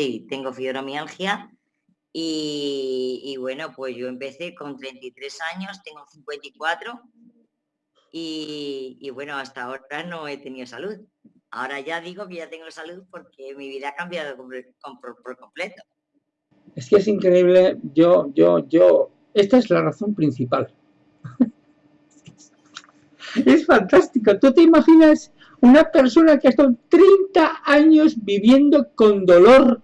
Sí, tengo fibromialgia y, bueno, pues yo empecé con 33 años, tengo 54 y, y bueno, hasta ahora no he tenido salud. Ahora ya digo que ya tengo salud porque mi vida ha cambiado por, completo. Es que es increíble, yo, yo, yo, esta es la razón principal. es fantástico. ¿Tú te imaginas una persona que ha estado 30 años viviendo con dolor,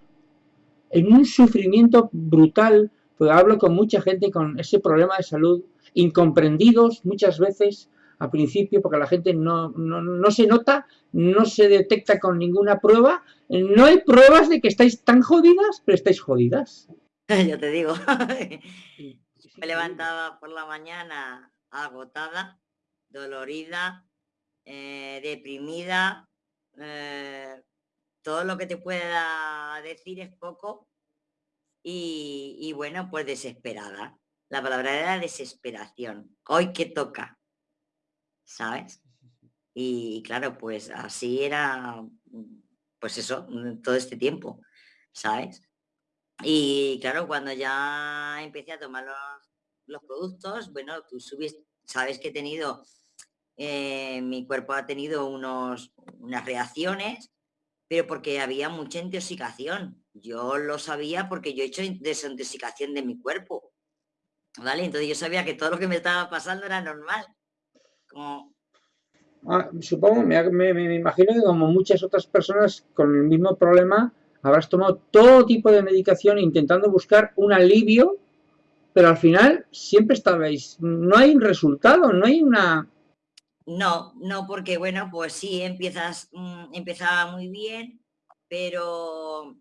en un sufrimiento brutal? Pues hablo con mucha gente con ese problema de salud, incomprendidos muchas veces, al principio porque la gente no, no, se nota, no se detecta con ninguna prueba. No hay pruebas de que estáis tan jodidas, pero estáis jodidas. Yo te digo. Me levantaba por la mañana agotada, dolorida, eh, deprimida. Eh, todo lo que te pueda decir es poco. Y, y bueno, pues desesperada. La palabra era desesperación. Hoy que toca. ¿sabes? Y claro, pues así era, pues eso, mm, todo este tiempo, ¿sabes? Y claro, cuando ya empecé a tomar los, productos, bueno, tú subes, sabes que he tenido, eh, mi cuerpo ha tenido unos, unas reacciones, pero porque había mucha intoxicación. Yo lo sabía porque yo he hecho desintoxicación de mi cuerpo, ¿vale? Entonces yo sabía que todo lo que me estaba pasando era normal. Ah, supongo, me, imagino que como muchas otras personas con el mismo problema, habrás tomado todo tipo de medicación intentando buscar un alivio, pero al final siempre estabais, no hay un resultado, no hay una... No, no, porque bueno, pues sí, empiezas, mm, empezaba muy bien, pero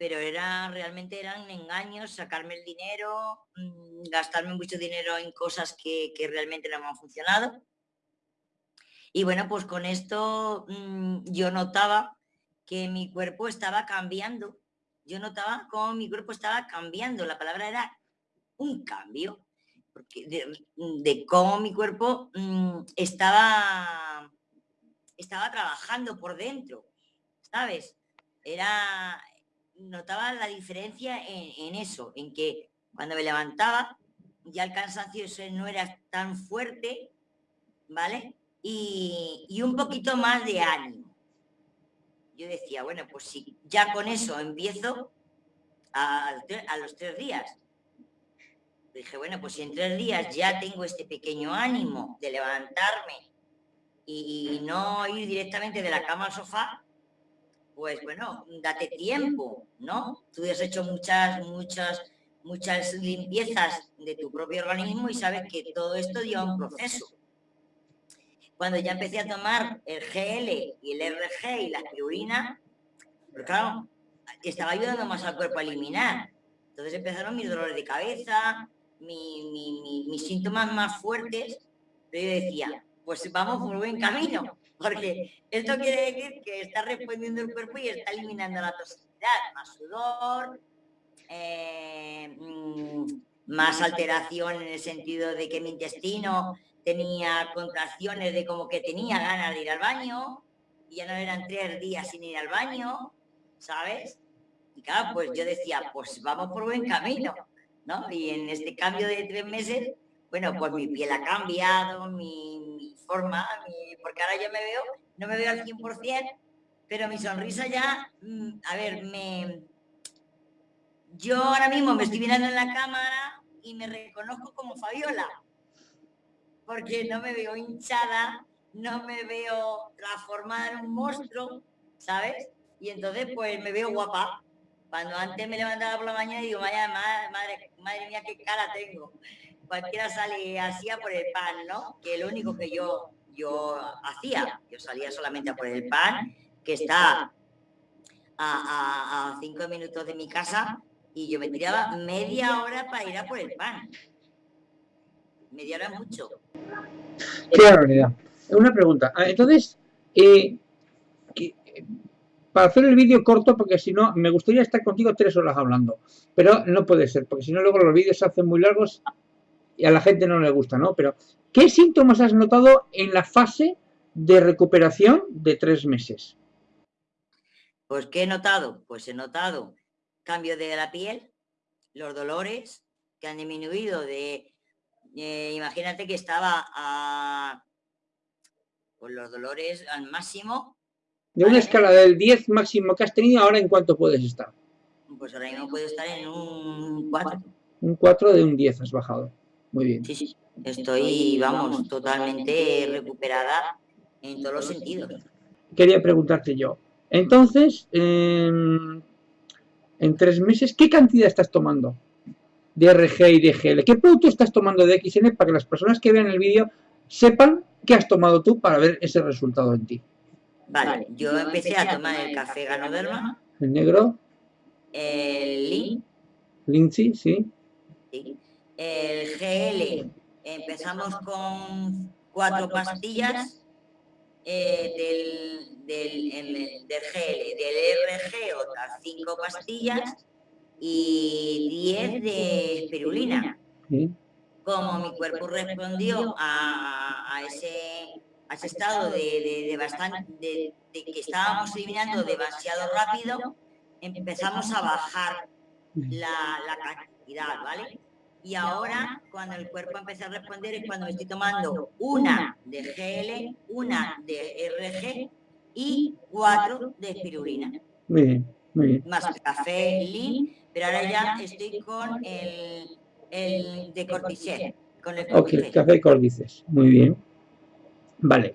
pero era realmente eran engaños, sacarme el dinero, mm, gastarme mucho dinero en cosas que, realmente no me han funcionado. Y bueno, pues con esto mm, yo notaba que mi cuerpo estaba cambiando. Yo notaba cómo mi cuerpo estaba cambiando. La palabra era un cambio. Porque de, cómo mi cuerpo mm, estaba, estaba trabajando por dentro. ¿Sabes? Era, notaba la diferencia en, eso, en que cuando me levantaba ya el cansancio no era tan fuerte, ¿vale? Y, un poquito más de ánimo. Yo decía, bueno, pues si ya con eso empiezo a, los tres días. Dije, bueno, pues si en tres días ya tengo este pequeño ánimo de levantarme y, no ir directamente de la cama al sofá, pues bueno, date tiempo, ¿no? Tú has hecho muchas, muchas, muchas limpiezas de tu propio organismo y sabes que todo esto lleva un proceso. Cuando ya empecé a tomar el GL y el RG y la aspirina, pues claro, estaba ayudando más al cuerpo a eliminar. Entonces empezaron mis dolores de cabeza, mis síntomas más fuertes, yo decía, pues vamos por buen camino porque esto quiere decir que está respondiendo el cuerpo y está eliminando la toxicidad, más sudor, eh, mm, más alteración en el sentido de que mi intestino tenía contracciones de como que tenía ganas de ir al baño, y ya no eran tres días sin ir al baño, ¿sabes? Y claro, pues yo decía, pues vamos por buen camino, ¿no? Y en este cambio de tres meses, bueno, pues mi piel ha cambiado, mi, forma, porque ahora yo me veo, no me veo al 100%, pero mi sonrisa ya, mm, a ver, me... Yo ahora mismo me estoy mirando en la cámara y me reconozco como Fabiola, porque no me veo hinchada, no me veo transformada en un monstruo, ¿sabes? Y entonces pues me veo guapa. Cuando antes me levantaba por la mañana y digo, vaya madre, madre mía, qué cara tengo cualquiera sale hacía por el pan, ¿no? Que lo único que yo, yo hacía, yo salía solamente a por el pan, que está a, cinco minutos de mi casa y yo me tiraba media hora para ir a por el pan. Media hora mucho. Qué barbaridad. Una pregunta. Ah, entonces, eh, para hacer el vídeo corto, porque si no, me gustaría estar contigo tres horas hablando, pero no puede ser, porque si no luego los vídeos se hacen muy largos y a la gente no le gusta, ¿no? Pero, ¿qué síntomas has notado en la fase de recuperación de tres meses? Pues ¿qué he notado? Pues he notado cambio de la piel, los dolores que han disminuido de, eh, imagínate que estaba a, pues los dolores al máximo. De una escala del 10 máximo que has tenido, ahora en cuánto puedes estar? Pues ahora mismo puedo estar en un 4. Un 4 de un 10 has bajado. Muy bien. Sí, sí. Estoy, vamos, totalmente recuperada en todos los sentidos. Quería preguntarte yo. Entonces, en tres meses, ¿qué cantidad estás tomando de RG y de GL? ¿Qué producto estás tomando de XN para que las personas que vean el vídeo sepan qué has tomado tú para ver ese resultado en ti? Vale, yo empecé a tomar el café Ganoderma. ¿El negro? El Lin. Lindsay, sí. sí. El GL, empezamos con cuatro pastillas eh, del, del, del, GL, del RG otras cinco pastillas y diez de espirulina. Como mi cuerpo respondió a, a ese estado de, de, bastante, de, que estábamos eliminando demasiado rápido, empezamos a bajar la, la cantidad, ¿vale? Y ahora, cuando el cuerpo empieza a responder, es cuando me estoy tomando una de GL, una de RG y cuatro de espirulina. Muy bien, muy bien. Más café, lean, pero ahora ya estoy con el, el de cortisol. Con el ok, café cordices. Muy bien. Vale.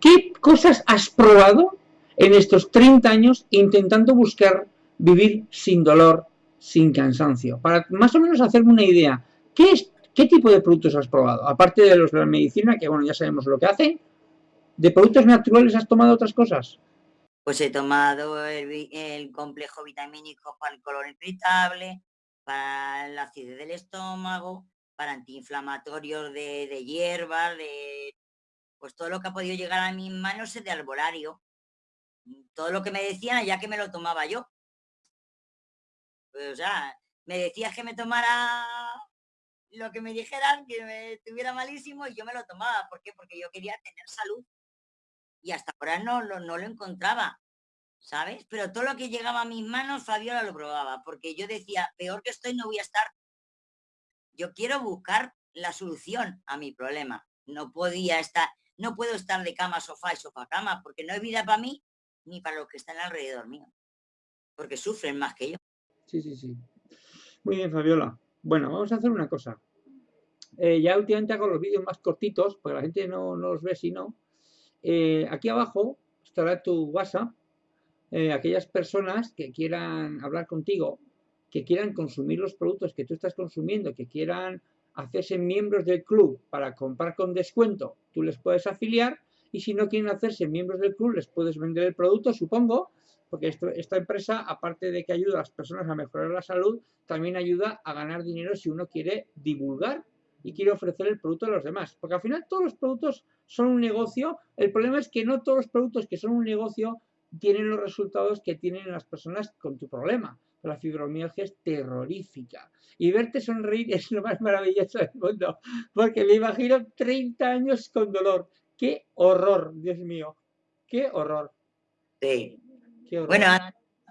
¿Qué cosas has probado en estos 30 años intentando buscar vivir sin dolor, sin cansancio. Para más o menos hacerme una idea, ¿qué, es, qué tipo de productos has probado? Aparte de los de la medicina, que bueno, ya sabemos lo que hacen, ¿de productos naturales has tomado otras cosas? Pues he tomado el, complejo vitamínico para el color irritable, para la acidez del estómago, para antiinflamatorios de, de hierba, de pues todo lo que ha podido llegar a mis manos es de arbolario. Todo lo que me decían ya que me lo tomaba yo. Pues, o sea, me decías que me tomara lo que me dijeran, que me estuviera malísimo y yo me lo tomaba. ¿Por qué? Porque yo quería tener salud. Y hasta ahora no, no, no lo encontraba, ¿sabes? Pero todo lo que llegaba a mis manos, Fabiola lo probaba, porque yo decía, peor que estoy no voy a estar. Yo quiero buscar la solución a mi problema. No podía estar, no puedo estar de cama, sofá y sofá cama, porque no hay vida para mí ni para los que están alrededor mío, porque sufren más que yo. Sí, sí, sí. Muy bien, Fabiola. Bueno, vamos a hacer una cosa. Eh, ya últimamente hago los vídeos más cortitos, porque la gente no, los ve si no. Eh, aquí abajo estará tu WhatsApp. Eh, aquellas personas que quieran hablar contigo, que quieran consumir los productos que tú estás consumiendo, que quieran hacerse miembros del club para comprar con descuento, tú les puedes afiliar y si no quieren hacerse miembros del club, les puedes vender el producto, supongo, porque esta empresa, aparte de que ayuda a las personas a mejorar la salud, también ayuda a ganar dinero si uno quiere divulgar y quiere ofrecer el producto a los demás. Porque al final todos los productos son un negocio. El problema es que no todos los productos que son un negocio tienen los resultados que tienen las personas con tu problema. La fibromialgia es terrorífica. Y verte sonreír es lo más maravilloso del mundo. Porque me imagino 30 años con dolor. ¡Qué horror, Dios mío! ¡Qué horror! Sí, bueno,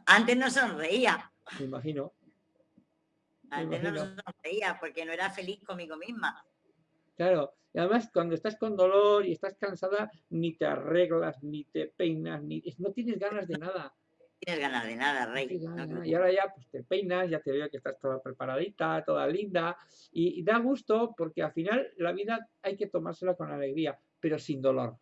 antes no sonreía. Me imagino. Antes no sonreía porque no era feliz conmigo misma. Claro, y además cuando estás con dolor y estás cansada, ni te arreglas, ni te peinas, ni no tienes ganas de nada. Tienes ganas de nada, Rey. y ahora ya pues te peinas, ya te veo que estás toda preparadita, toda linda, y, da gusto porque al final la vida hay que tomársela con alegría, pero sin dolor.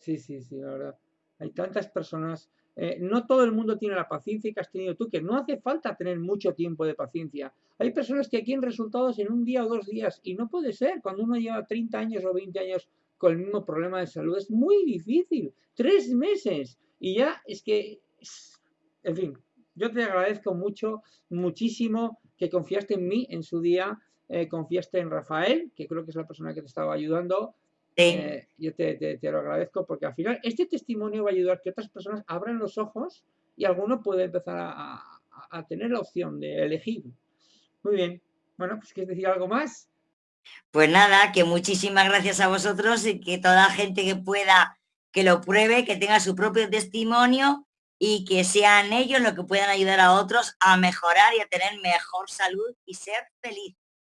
Sí, sí, sí, la verdad. Hay tantas personas eh, no todo el mundo tiene la paciencia que has tenido tú, que no hace falta tener mucho tiempo de paciencia. Hay personas que quieren resultados en un día o dos días y no puede ser. Cuando uno lleva 30 años o 20 años con el mismo problema de salud es muy difícil. Tres meses. Y ya es que, en fin, yo te agradezco mucho, muchísimo que confiaste en mí en su día, eh, confiaste en Rafael, que creo que es la persona que te estaba ayudando, eh, yo te, lo agradezco porque al final este testimonio va a ayudar a que otras personas abran los ojos y alguno puede empezar a, tener la opción de elegir. Muy bien. Bueno, pues ¿quieres decir algo más? Pues nada, que muchísimas gracias a vosotros y que toda gente que pueda que lo pruebe, que tenga su propio testimonio y que sean ellos los que puedan ayudar a otros a mejorar y a tener mejor salud y ser feliz.